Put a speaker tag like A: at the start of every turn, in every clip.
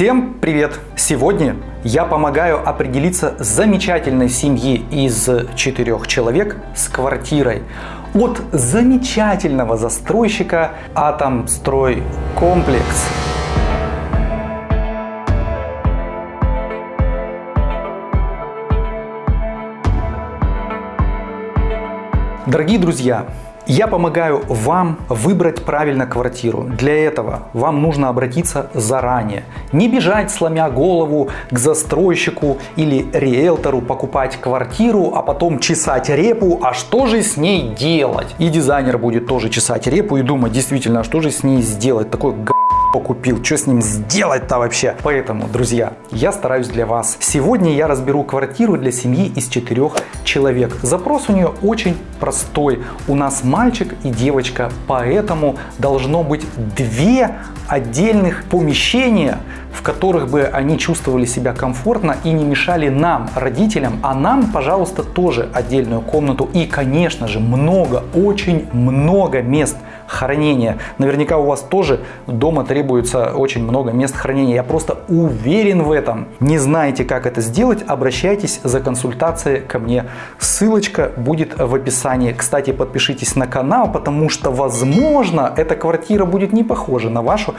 A: Всем привет! Сегодня я помогаю определиться замечательной семье из четырех человек с квартирой от замечательного застройщика Атомстрой Комплекс. Дорогие друзья, я помогаю вам выбрать правильно квартиру. Для этого вам нужно обратиться заранее. Не бежать, сломя голову к застройщику или риэлтору покупать квартиру, а потом чесать репу, а что же с ней делать? И дизайнер будет тоже чесать репу и думать, действительно, а что же с ней сделать? Такой г купил, что с ним сделать-то вообще? Поэтому, друзья, я стараюсь для вас. Сегодня я разберу квартиру для семьи из четырех человек. Запрос у нее очень простой. У нас мальчик и девочка, поэтому должно быть две отдельных помещения, в которых бы они чувствовали себя комфортно и не мешали нам, родителям, а нам, пожалуйста, тоже отдельную комнату и, конечно же, много, очень много мест – хранения. Наверняка у вас тоже дома требуется очень много мест хранения. Я просто уверен в этом. Не знаете, как это сделать, обращайтесь за консультацией ко мне. Ссылочка будет в описании. Кстати, подпишитесь на канал, потому что, возможно, эта квартира будет не похожа на вашу,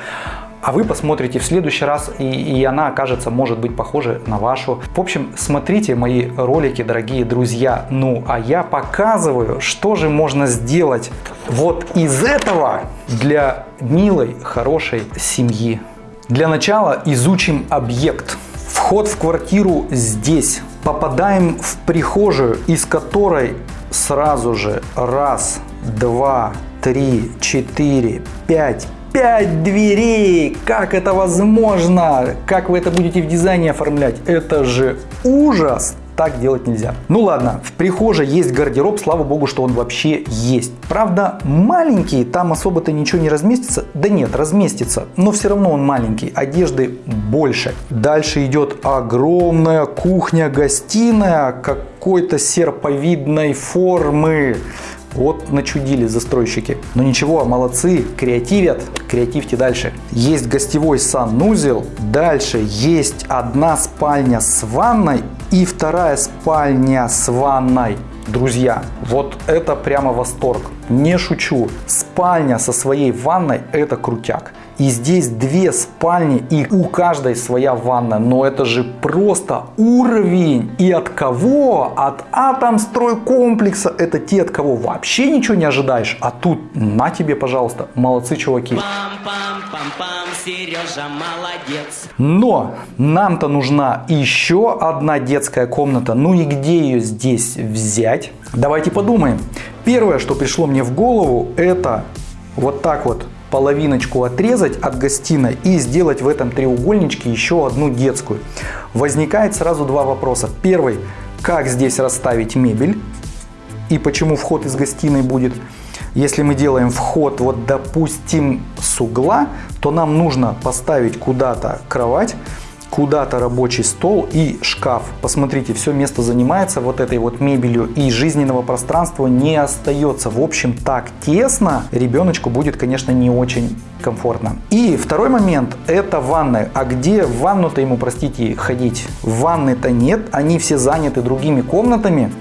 A: а вы посмотрите в следующий раз, и, и она окажется, может быть, похожа на вашу. В общем, смотрите мои ролики, дорогие друзья. Ну, а я показываю, что же можно сделать вот из этого для милой, хорошей семьи. Для начала изучим объект. Вход в квартиру здесь. Попадаем в прихожую, из которой сразу же раз, два, три, четыре, пять, Пять дверей! Как это возможно? Как вы это будете в дизайне оформлять? Это же ужас! Так делать нельзя. Ну ладно, в прихожей есть гардероб, слава богу, что он вообще есть. Правда, маленький, там особо-то ничего не разместится. Да нет, разместится, но все равно он маленький, одежды больше. Дальше идет огромная кухня-гостиная какой-то серповидной формы. Вот начудили застройщики. Но ничего, молодцы, креативят, креативьте дальше. Есть гостевой санузел, дальше есть одна спальня с ванной и вторая спальня с ванной. Друзья, вот это прямо восторг. Не шучу. Спальня со своей ванной это крутяк. И здесь две спальни, и у каждой своя ванна. Но это же просто уровень. И от кого? От Атомстройкомплекса. Это те, от кого вообще ничего не ожидаешь. А тут на тебе, пожалуйста. Молодцы, чуваки. Сережа молодец. Но нам-то нужна еще одна детская комната. Ну и где ее здесь взять? Давайте подумаем. Первое, что пришло мне в голову, это вот так вот половиночку отрезать от гостиной и сделать в этом треугольничке еще одну детскую. Возникает сразу два вопроса. Первый, как здесь расставить мебель и почему вход из гостиной будет. Если мы делаем вход, вот допустим, с угла, то нам нужно поставить куда-то кровать, куда-то рабочий стол и шкаф. Посмотрите, все место занимается вот этой вот мебелью и жизненного пространства не остается. В общем, так тесно ребеночку будет, конечно, не очень комфортно. И второй момент это ванная. А где в ванну-то ему, простите, ходить? Ванны-то нет, они все заняты другими комнатами.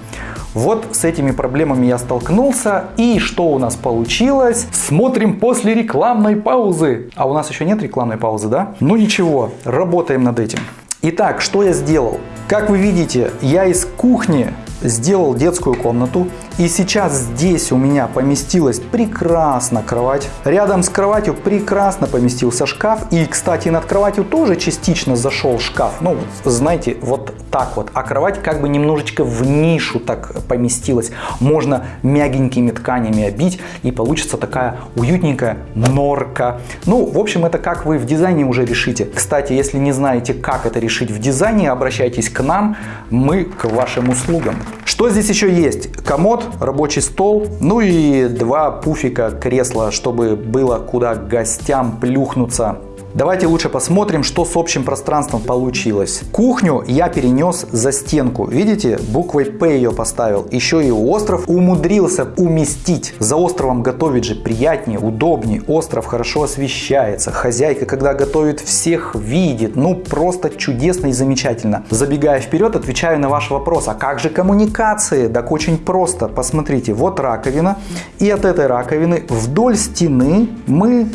A: Вот с этими проблемами я столкнулся. И что у нас получилось? Смотрим после рекламной паузы. А у нас еще нет рекламной паузы, да? Ну ничего, работаем над этим. Итак, что я сделал? Как вы видите, я из кухни сделал детскую комнату. И сейчас здесь у меня поместилась прекрасно кровать. Рядом с кроватью прекрасно поместился шкаф. И, кстати, над кроватью тоже частично зашел шкаф. Ну, знаете, вот так вот. А кровать как бы немножечко в нишу так поместилась. Можно мягенькими тканями обить и получится такая уютненькая норка. Ну, в общем, это как вы в дизайне уже решите. Кстати, если не знаете, как это решить в дизайне, обращайтесь к нам. Мы к вашим услугам. Что здесь еще есть? Комод, рабочий стол, ну и два пуфика кресла, чтобы было куда гостям плюхнуться Давайте лучше посмотрим, что с общим пространством получилось. Кухню я перенес за стенку. Видите, буквой П ее поставил. Еще и остров умудрился уместить. За островом готовить же приятнее, удобнее. Остров хорошо освещается. Хозяйка, когда готовит, всех видит. Ну, просто чудесно и замечательно. Забегая вперед, отвечаю на ваш вопрос. А как же коммуникации? Так очень просто. Посмотрите, вот раковина. И от этой раковины вдоль стены мы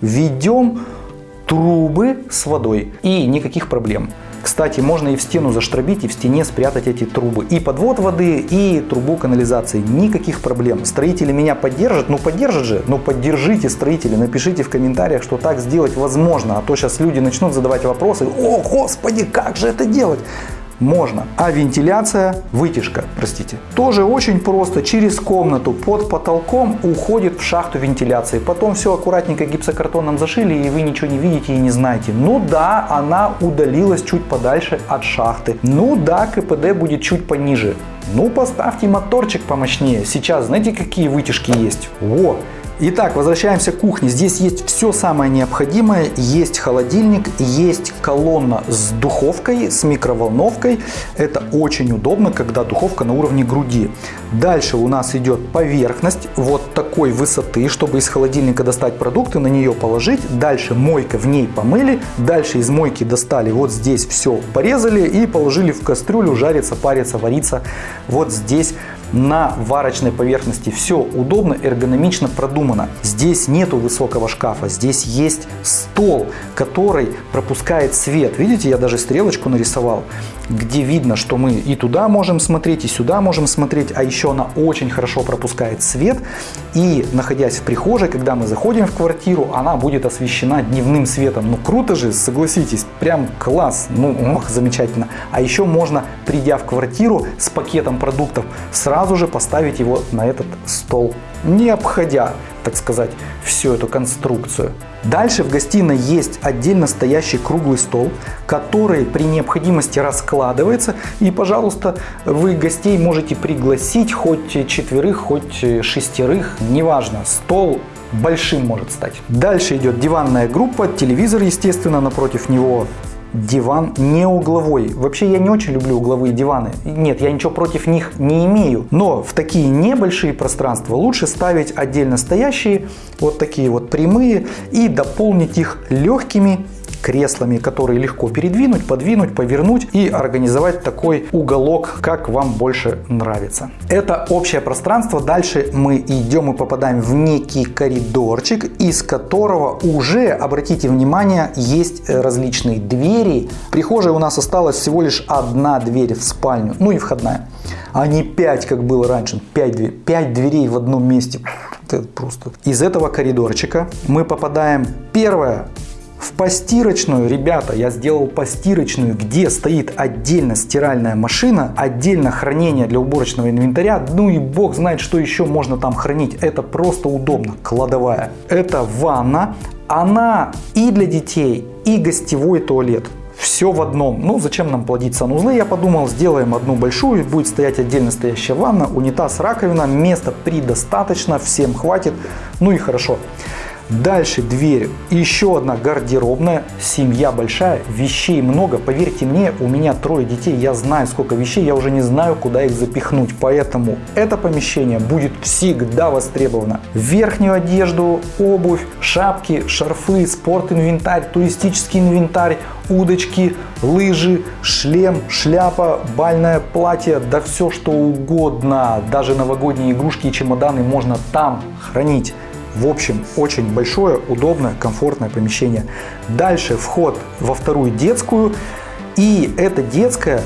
A: ведем трубы с водой. И никаких проблем. Кстати, можно и в стену заштробить, и в стене спрятать эти трубы. И подвод воды, и трубу канализации. Никаких проблем. Строители меня поддержат. Ну, поддержат же. Ну, поддержите строители. Напишите в комментариях, что так сделать возможно. А то сейчас люди начнут задавать вопросы. О, господи, как же это делать? Можно. А вентиляция, вытяжка, простите, тоже очень просто. Через комнату под потолком уходит в шахту вентиляции. Потом все аккуратненько гипсокартоном зашили, и вы ничего не видите и не знаете. Ну да, она удалилась чуть подальше от шахты. Ну да, КПД будет чуть пониже. Ну поставьте моторчик помощнее. Сейчас знаете какие вытяжки есть? Во! Итак, возвращаемся к кухне. Здесь есть все самое необходимое. Есть холодильник, есть колонна с духовкой, с микроволновкой. Это очень удобно, когда духовка на уровне груди. Дальше у нас идет поверхность вот такой высоты, чтобы из холодильника достать продукты, на нее положить. Дальше мойка, в ней помыли. Дальше из мойки достали, вот здесь все порезали и положили в кастрюлю жариться, париться, вариться. Вот здесь на варочной поверхности. Все удобно, эргономично продумано. Здесь нету высокого шкафа, здесь есть стол, который пропускает свет. Видите, я даже стрелочку нарисовал где видно, что мы и туда можем смотреть, и сюда можем смотреть, а еще она очень хорошо пропускает свет. И находясь в прихожей, когда мы заходим в квартиру, она будет освещена дневным светом. Ну круто же, согласитесь, прям класс, ну ох, замечательно. А еще можно, придя в квартиру с пакетом продуктов, сразу же поставить его на этот стол, не обходя так сказать, всю эту конструкцию. Дальше в гостиной есть отдельно стоящий круглый стол, который при необходимости раскладывается. И, пожалуйста, вы гостей можете пригласить хоть четверых, хоть шестерых, неважно. Стол большим может стать. Дальше идет диванная группа, телевизор, естественно, напротив него диван не угловой. Вообще я не очень люблю угловые диваны. Нет, я ничего против них не имею. Но в такие небольшие пространства лучше ставить отдельно стоящие, вот такие вот прямые, и дополнить их легкими креслами, которые легко передвинуть, подвинуть, повернуть и организовать такой уголок, как вам больше нравится. Это общее пространство. Дальше мы идем и попадаем в некий коридорчик, из которого уже, обратите внимание, есть различные двери. В прихожей у нас осталась всего лишь одна дверь в спальню, ну и входная а не 5, как было раньше. 5, 5 дверей в одном месте. Это просто. Из этого коридорчика мы попадаем первое в постирочную, ребята, я сделал постирочную, где стоит отдельно стиральная машина, отдельно хранение для уборочного инвентаря. Ну и бог знает, что еще можно там хранить. Это просто удобно, кладовая. Это ванна, она и для детей, и гостевой туалет все в одном. Ну, зачем нам плодить санузлы? Я подумал, сделаем одну большую, будет стоять отдельно стоящая ванна, унитаз, раковина, места предостаточно, всем хватит, ну и хорошо. Дальше дверь. Еще одна гардеробная. Семья большая, вещей много. Поверьте мне, у меня трое детей, я знаю сколько вещей, я уже не знаю, куда их запихнуть. Поэтому это помещение будет всегда востребовано. Верхнюю одежду, обувь, шапки, шарфы, спорт-инвентарь, туристический инвентарь, удочки, лыжи, шлем, шляпа, бальное платье, да все что угодно. Даже новогодние игрушки и чемоданы можно там хранить. В общем, очень большое, удобное, комфортное помещение. Дальше вход во вторую детскую. И эта детская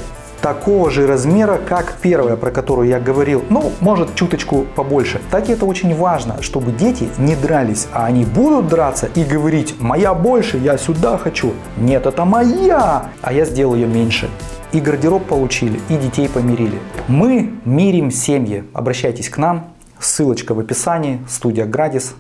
A: такого же размера, как первая, про которую я говорил, ну, может, чуточку побольше. Так это очень важно, чтобы дети не дрались, а они будут драться и говорить, моя больше, я сюда хочу. Нет, это моя, а я сделал ее меньше. И гардероб получили, и детей помирили. Мы мирим семьи. Обращайтесь к нам, Ссылочка в описании, студия Градис.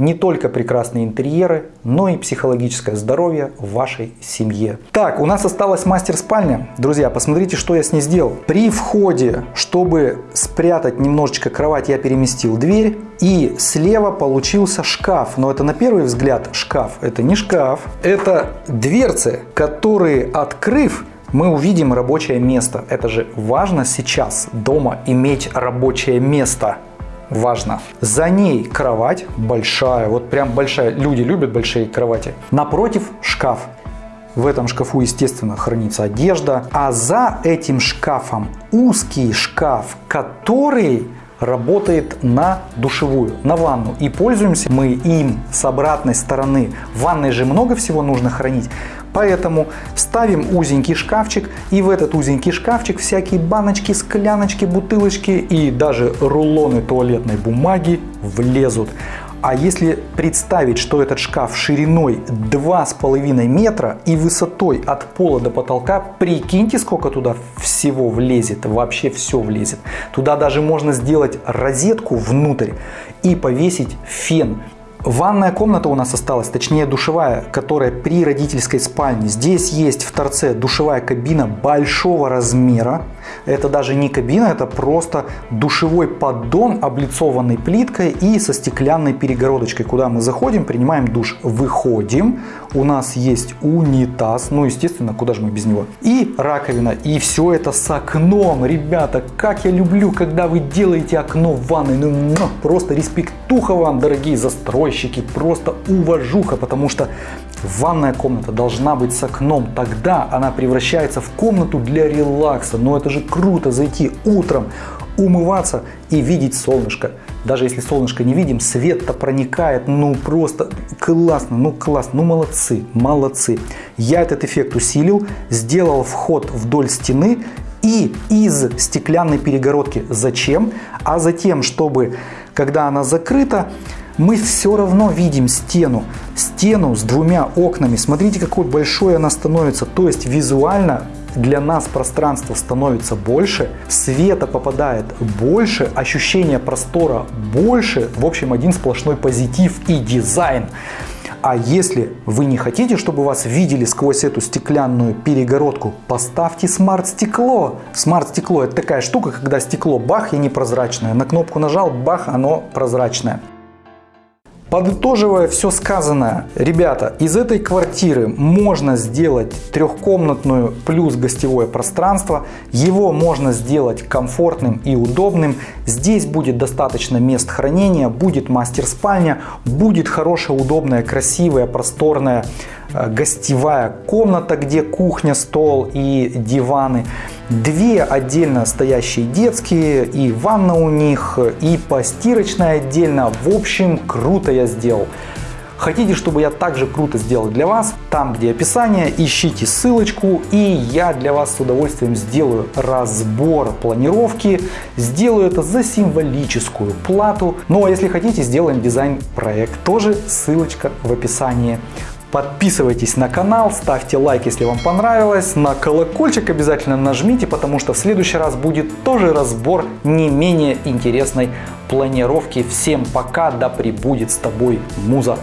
A: не только прекрасные интерьеры, но и психологическое здоровье в вашей семье. Так, у нас осталась мастер-спальня. Друзья, посмотрите, что я с ней сделал. При входе, чтобы спрятать немножечко кровать, я переместил дверь. И слева получился шкаф. Но это на первый взгляд шкаф. Это не шкаф. Это дверцы, которые, открыв, мы увидим рабочее место. Это же важно сейчас дома иметь рабочее место важно. За ней кровать большая, вот прям большая. Люди любят большие кровати. Напротив шкаф. В этом шкафу, естественно, хранится одежда. А за этим шкафом узкий шкаф, который работает на душевую, на ванну. И пользуемся мы им с обратной стороны. В ванной же много всего нужно хранить. Поэтому ставим узенький шкафчик и в этот узенький шкафчик всякие баночки, скляночки, бутылочки и даже рулоны туалетной бумаги влезут. А если представить, что этот шкаф шириной 2,5 метра и высотой от пола до потолка, прикиньте, сколько туда всего влезет, вообще все влезет. Туда даже можно сделать розетку внутрь и повесить фен Ванная комната у нас осталась, точнее душевая, которая при родительской спальне. Здесь есть в торце душевая кабина большого размера. Это даже не кабина, это просто душевой поддон, облицованный плиткой и со стеклянной перегородочкой, куда мы заходим, принимаем душ, выходим. У нас есть унитаз, ну естественно, куда же мы без него. И раковина, и все это с окном. Ребята, как я люблю, когда вы делаете окно в ванной. Ну, ну просто респектуха вам, дорогие застройщики, просто уважуха, потому что Ванная комната должна быть с окном, тогда она превращается в комнату для релакса. Но это же круто зайти утром, умываться и видеть солнышко. Даже если солнышко не видим, свет-то проникает, ну просто классно, ну классно, ну молодцы, молодцы. Я этот эффект усилил, сделал вход вдоль стены и из стеклянной перегородки. Зачем? А затем, чтобы, когда она закрыта, мы все равно видим стену. Стену с двумя окнами. Смотрите, какой большой она становится. То есть визуально для нас пространство становится больше, света попадает больше, ощущение простора больше. В общем, один сплошной позитив и дизайн. А если вы не хотите, чтобы вас видели сквозь эту стеклянную перегородку, поставьте смарт-стекло. Смарт-стекло это такая штука, когда стекло бах и непрозрачное. На кнопку нажал, бах, оно прозрачное. Подытоживая все сказанное, ребята, из этой квартиры можно сделать трехкомнатную плюс гостевое пространство. Его можно сделать комфортным и удобным. Здесь будет достаточно мест хранения, будет мастер-спальня, будет хорошая, удобная, красивая, просторная Э, гостевая комната, где кухня, стол и диваны. Две отдельно стоящие детские, и ванна у них, и постирочная отдельно. В общем, круто я сделал. Хотите, чтобы я также круто сделал для вас? Там, где описание, ищите ссылочку, и я для вас с удовольствием сделаю разбор планировки. Сделаю это за символическую плату. Ну а если хотите, сделаем дизайн-проект. Тоже ссылочка в описании. Подписывайтесь на канал, ставьте лайк, если вам понравилось. На колокольчик обязательно нажмите, потому что в следующий раз будет тоже разбор не менее интересной планировки. Всем пока, да пребудет с тобой муза.